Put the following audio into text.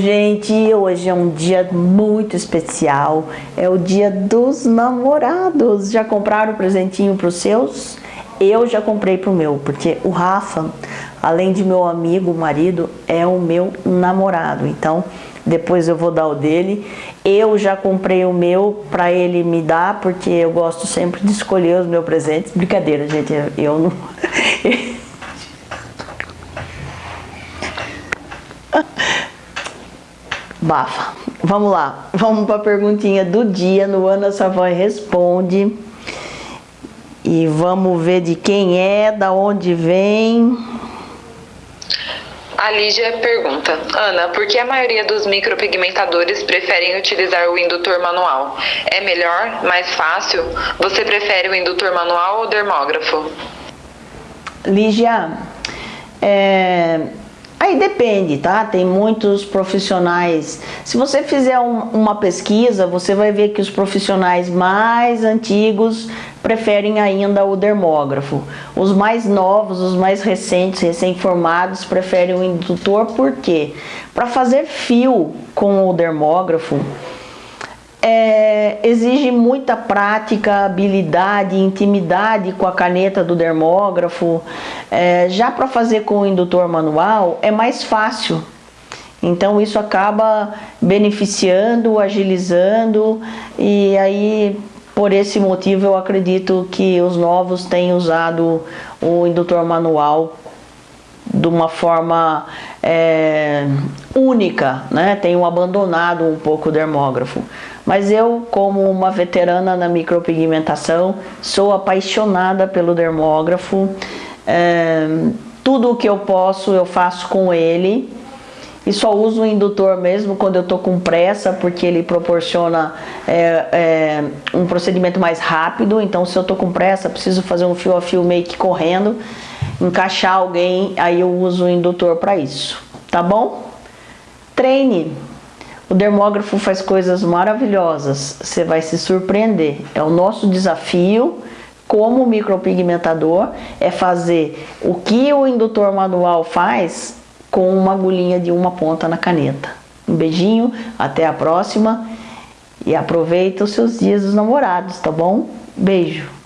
Gente, hoje é um dia muito especial, é o dia dos namorados. Já compraram o presentinho para os seus? Eu já comprei para o meu, porque o Rafa, além de meu amigo, marido, é o meu namorado. Então, depois eu vou dar o dele. Eu já comprei o meu para ele me dar, porque eu gosto sempre de escolher os meus presentes. Brincadeira, gente, eu não... Bafa. Vamos lá, vamos para a perguntinha do dia no Ana Savoy Responde. E vamos ver de quem é, da onde vem. A Lígia pergunta, Ana, por que a maioria dos micropigmentadores preferem utilizar o indutor manual? É melhor, mais fácil? Você prefere o indutor manual ou o dermógrafo? Lígia, é, Aí depende, tá? Tem muitos profissionais. Se você fizer um, uma pesquisa, você vai ver que os profissionais mais antigos preferem ainda o dermógrafo. Os mais novos, os mais recentes, recém-formados, preferem o indutor, por quê? Para fazer fio com o dermógrafo, é, exige muita prática, habilidade, intimidade com a caneta do dermógrafo. É, já para fazer com o indutor manual é mais fácil. Então isso acaba beneficiando, agilizando e aí por esse motivo eu acredito que os novos têm usado o indutor manual de uma forma é, única, né? tenham abandonado um pouco o dermógrafo. Mas eu, como uma veterana na micropigmentação, sou apaixonada pelo dermógrafo. É, tudo o que eu posso eu faço com ele e só uso o indutor mesmo quando eu estou com pressa, porque ele proporciona é, é, um procedimento mais rápido. Então, se eu estou com pressa, preciso fazer um fio a fio make correndo, encaixar alguém, aí eu uso o indutor para isso, tá bom? Treine! O dermógrafo faz coisas maravilhosas, você vai se surpreender. É o nosso desafio como micropigmentador, é fazer o que o indutor manual faz com uma agulhinha de uma ponta na caneta. Um beijinho, até a próxima e aproveita os seus dias dos namorados, tá bom? Beijo!